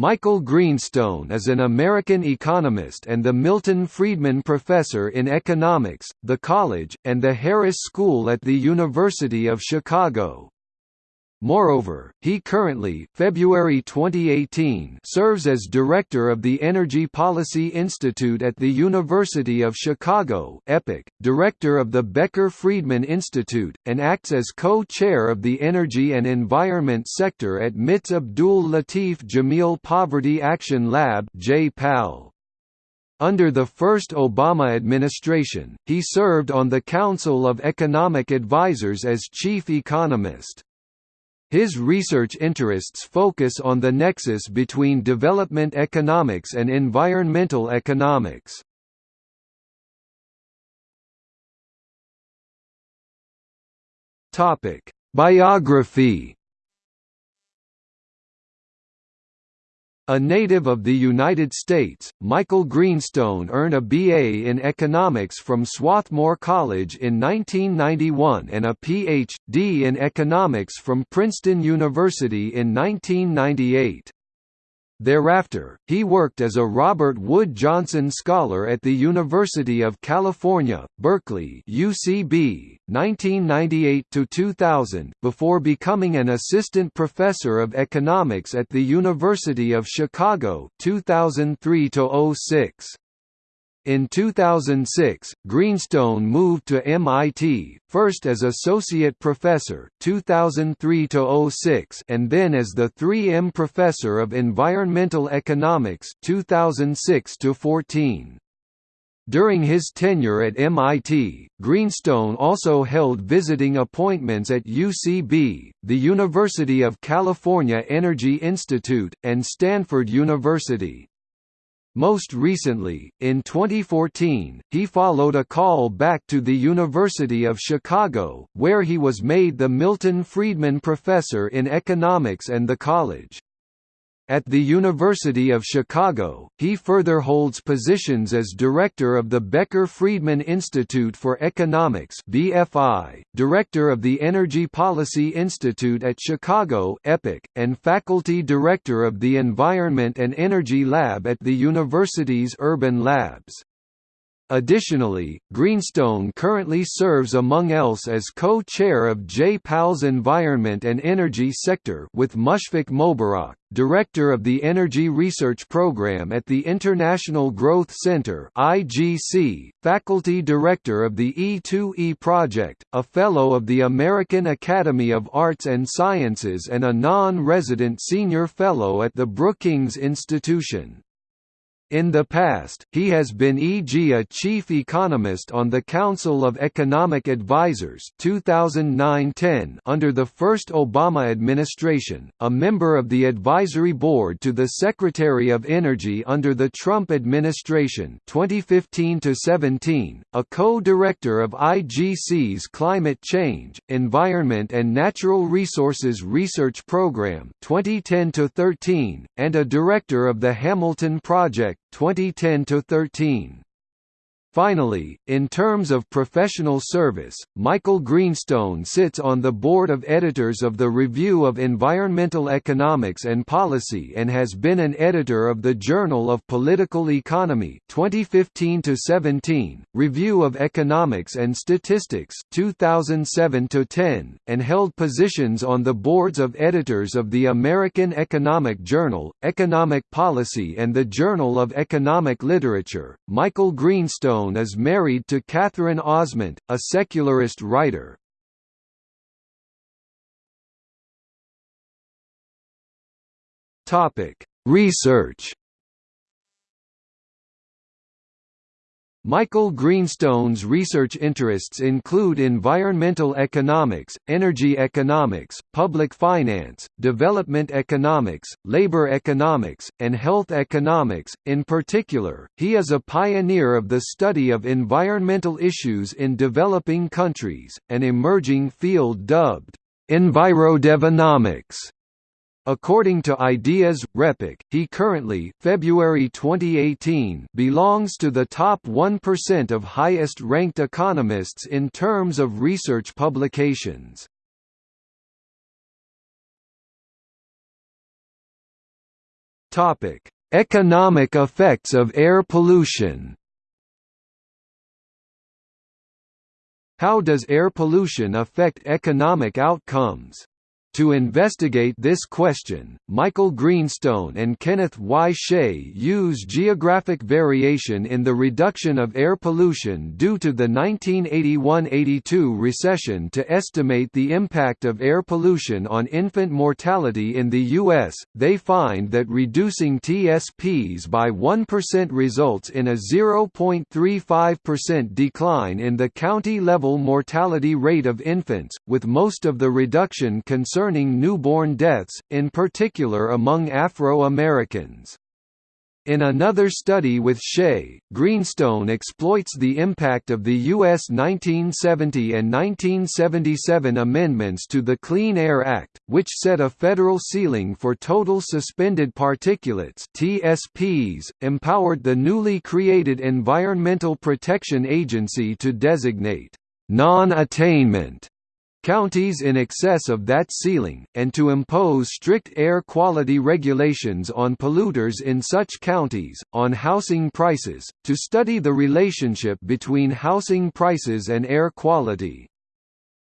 Michael Greenstone is an American economist and the Milton Friedman Professor in Economics, the College, and the Harris School at the University of Chicago. Moreover, he currently February 2018 serves as director of the Energy Policy Institute at the University of Chicago EPIC, director of the Becker-Friedman Institute, and acts as co-chair of the Energy and Environment sector at MIT's Abdul Latif Jameel Poverty Action Lab. Under the first Obama administration, he served on the Council of Economic Advisers as chief economist. His research interests focus on the nexus between development economics and environmental economics. Biography A native of the United States, Michael Greenstone earned a BA in economics from Swarthmore College in 1991 and a Ph.D. in economics from Princeton University in 1998. Thereafter, he worked as a Robert Wood Johnson Scholar at the University of California, Berkeley UCB, 1998–2000, before becoming an assistant professor of economics at the University of Chicago 2003–06. In 2006, Greenstone moved to MIT, first as associate professor 2003 and then as the 3M professor of environmental economics 2006 -14. During his tenure at MIT, Greenstone also held visiting appointments at UCB, the University of California Energy Institute, and Stanford University. Most recently, in 2014, he followed a call back to the University of Chicago, where he was made the Milton Friedman Professor in Economics and the college. At the University of Chicago, he further holds positions as director of the Becker-Friedman Institute for Economics (BFI), director of the Energy Policy Institute at Chicago (EPIC), and faculty director of the Environment and Energy Lab at the university's Urban Labs. Additionally, Greenstone currently serves among else as co-chair of J-PAL's Environment and Energy Sector with Mushfiq Mobarak, director of the Energy Research Program at the International Growth Center (IGC), faculty director of the E2E project, a fellow of the American Academy of Arts and Sciences and a non-resident senior fellow at the Brookings Institution. In the past, he has been e.g. a chief economist on the Council of Economic Advisers 2009-10 under the first Obama administration, a member of the advisory board to the Secretary of Energy under the Trump administration 2015-17, a co-director of IGC's Climate Change, Environment and Natural Resources Research Program 2010-13, and a director of the Hamilton Project 2010 to 13. Finally, in terms of professional service, Michael Greenstone sits on the board of editors of the Review of Environmental Economics and Policy and has been an editor of the Journal of Political Economy 2015-17, Review of Economics and Statistics 2007-10, and held positions on the boards of editors of the American Economic Journal, Economic Policy and the Journal of Economic Literature. Michael Greenstone is married to Catherine Osment, a secularist writer. Research Michael Greenstone's research interests include environmental economics, energy economics, public finance, development economics, labor economics, and health economics. In particular, he is a pioneer of the study of environmental issues in developing countries, an emerging field dubbed envirodevonomics. According to Ideas RePEc, he currently February 2018 belongs to the top 1% of highest-ranked economists in terms of research publications. Topic: Economic effects of air pollution. How does air pollution affect economic outcomes? To investigate this question, Michael Greenstone and Kenneth Y. Chay use geographic variation in the reduction of air pollution due to the 1981–82 recession to estimate the impact of air pollution on infant mortality in the U.S. They find that reducing TSPs by 1% results in a 0.35% decline in the county-level mortality rate of infants, with most of the reduction concerned concerning newborn deaths, in particular among Afro-Americans. In another study with Chay, Greenstone exploits the impact of the U.S. 1970 and 1977 amendments to the Clean Air Act, which set a federal ceiling for total suspended particulates TSPs, empowered the newly created Environmental Protection Agency to designate non-attainment counties in excess of that ceiling, and to impose strict air quality regulations on polluters in such counties, on housing prices, to study the relationship between housing prices and air quality.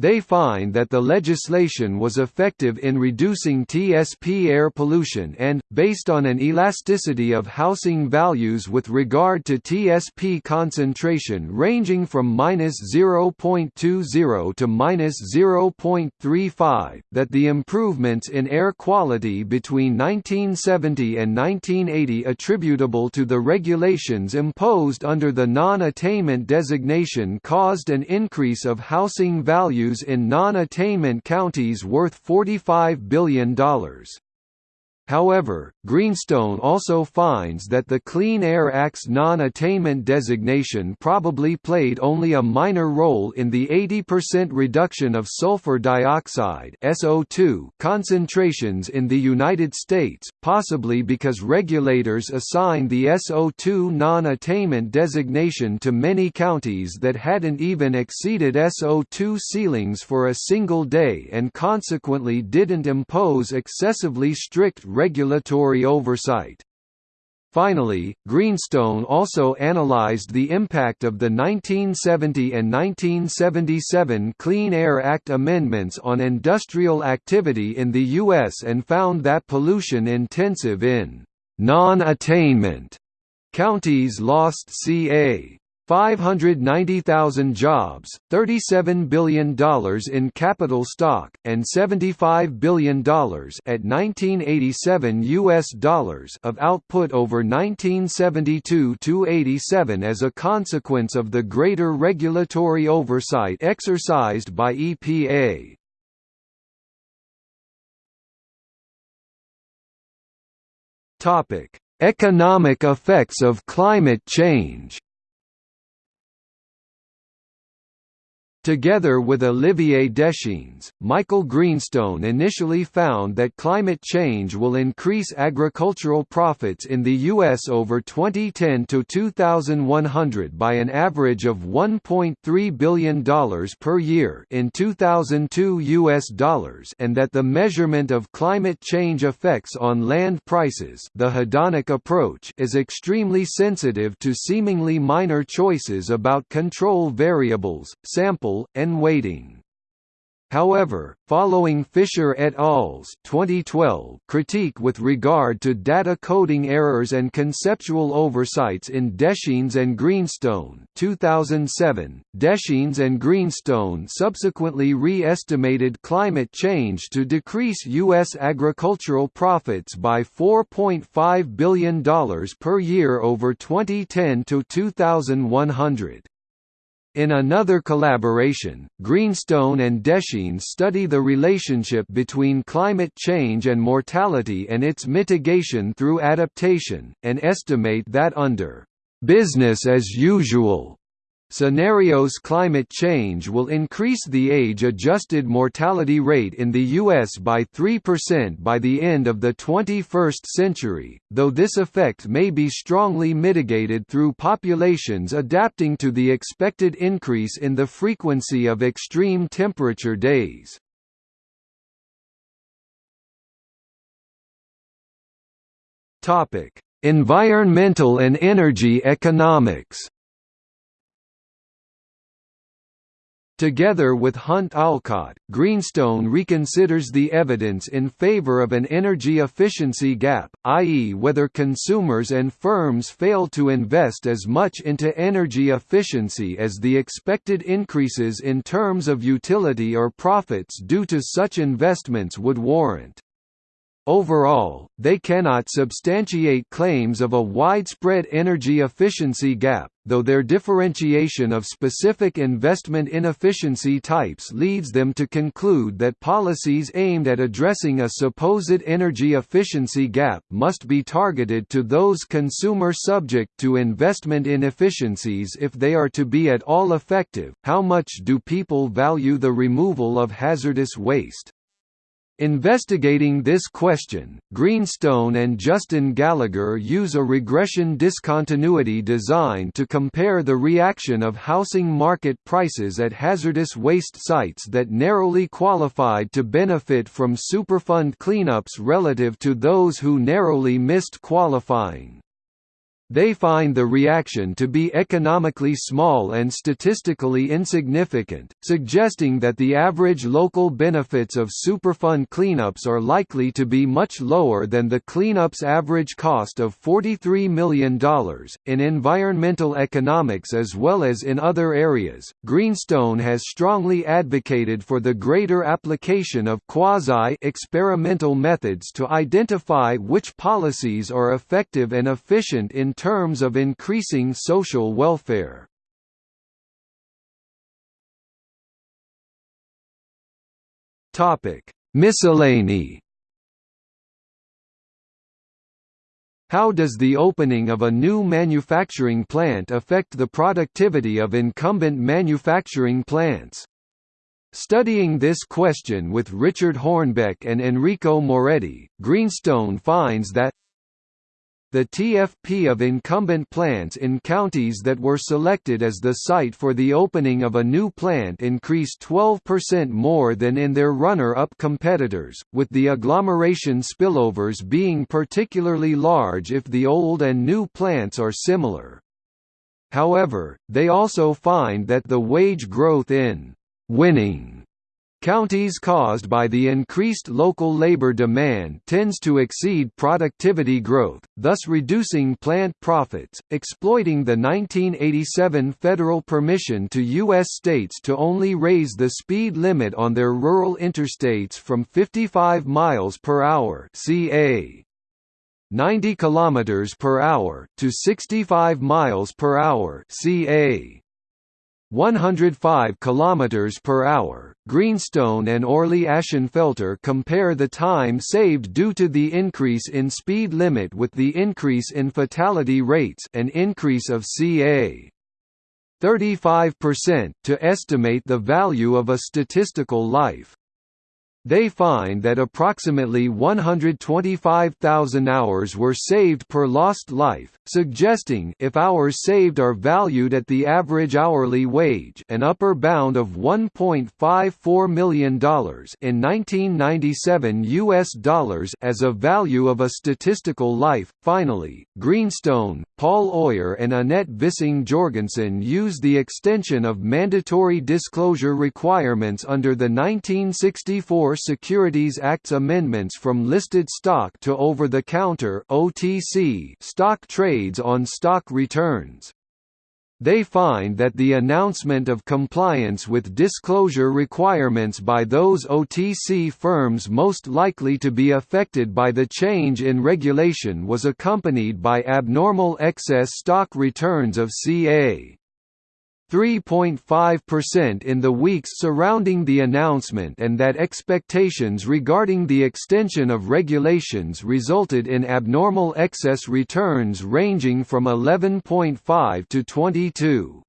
They find that the legislation was effective in reducing TSP air pollution and, based on an elasticity of housing values with regard to TSP concentration ranging from -0.20 to -0.35, that the improvements in air quality between 1970 and 1980 attributable to the regulations imposed under the non-attainment designation caused an increase of housing values values in non-attainment counties worth $45 billion. However, Greenstone also finds that the Clean Air Act's non-attainment designation probably played only a minor role in the 80% reduction of sulfur dioxide (SO2) concentrations in the United States, possibly because regulators assigned the SO2 non-attainment designation to many counties that hadn't even exceeded SO2 ceilings for a single day and consequently didn't impose excessively strict regulatory oversight. Finally, Greenstone also analyzed the impact of the 1970 and 1977 Clean Air Act amendments on industrial activity in the U.S. and found that pollution-intensive in non-attainment counties lost ca. 590,000 jobs, $37 billion in capital stock, and $75 billion at 1987 US dollars of output over 1972–87 as a consequence of the greater regulatory oversight exercised by EPA. Economic effects of climate change Together with Olivier Deschênes, Michael Greenstone initially found that climate change will increase agricultural profits in the U.S. over 2010 to 2100 by an average of $1.3 billion per year in 2002 U.S. dollars and that the measurement of climate change effects on land prices the hedonic approach is extremely sensitive to seemingly minor choices about control variables, and weighting. However, following Fisher et al.'s 2012 critique with regard to data coding errors and conceptual oversights in Deschênes and Greenstone 2007, Deschênes and Greenstone subsequently re-estimated climate change to decrease U.S. agricultural profits by $4.5 billion per year over 2010 to 2100. In another collaboration, Greenstone and Deschênes study the relationship between climate change and mortality and its mitigation through adaptation, and estimate that under «business as usual» Scenarios climate change will increase the age-adjusted mortality rate in the U.S. by 3% by the end of the 21st century, though this effect may be strongly mitigated through populations adapting to the expected increase in the frequency of extreme temperature days. Environmental and energy economics. Together with Hunt Allcott, Greenstone reconsiders the evidence in favor of an energy efficiency gap, i.e. whether consumers and firms fail to invest as much into energy efficiency as the expected increases in terms of utility or profits due to such investments would warrant. Overall, they cannot substantiate claims of a widespread energy efficiency gap, though their differentiation of specific investment inefficiency types leads them to conclude that policies aimed at addressing a supposed energy efficiency gap must be targeted to those consumer subject to investment inefficiencies if they are to be at all effective. How much do people value the removal of hazardous waste? Investigating this question, Greenstone and Justin Gallagher use a regression discontinuity design to compare the reaction of housing market prices at hazardous waste sites that narrowly qualified to benefit from Superfund cleanups relative to those who narrowly missed qualifying. They find the reaction to be economically small and statistically insignificant, suggesting that the average local benefits of Superfund cleanups are likely to be much lower than the cleanup's average cost of $43 million. In environmental economics as well as in other areas, Greenstone has strongly advocated for the greater application of quasi experimental methods to identify which policies are effective and efficient in terms of increasing social welfare. Topic: Miscellany. How does the opening of a new manufacturing plant affect the productivity of incumbent manufacturing plants? Studying this question with Richard Hornbeck and Enrico Moretti, Greenstone finds that the TFP of incumbent plants in counties that were selected as the site for the opening of a new plant increased 12% more than in their runner-up competitors, with the agglomeration spillovers being particularly large if the old and new plants are similar. However, they also find that the wage growth in winning Counties caused by the increased local labor demand tends to exceed productivity growth, thus reducing plant profits, exploiting the 1987 federal permission to U.S. states to only raise the speed limit on their rural interstates from 55 miles per hour ca. 90 kilometers per hour to 65 miles per hour ca. 105 km per hour. Greenstone and Orley Ashenfelter compare the time saved due to the increase in speed limit with the increase in fatality rates, an increase of ca. 35% to estimate the value of a statistical life. They find that approximately 125,000 hours were saved per lost life, suggesting if hours saved are valued at the average hourly wage an upper bound of $1.54 million in 1997 US dollars as a value of a statistical life. Finally, Greenstone, Paul Oyer and Annette Vissing Jorgensen use the extension of mandatory disclosure requirements under the 1964 Securities Act's amendments from listed stock to over-the-counter stock trades on stock returns. They find that the announcement of compliance with disclosure requirements by those OTC firms most likely to be affected by the change in regulation was accompanied by abnormal excess stock returns of ca. 3.5% in the weeks surrounding the announcement and that expectations regarding the extension of regulations resulted in abnormal excess returns ranging from 11.5 to 22.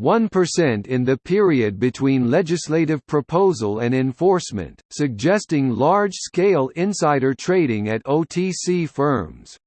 1% in the period between legislative proposal and enforcement, suggesting large-scale insider trading at OTC firms.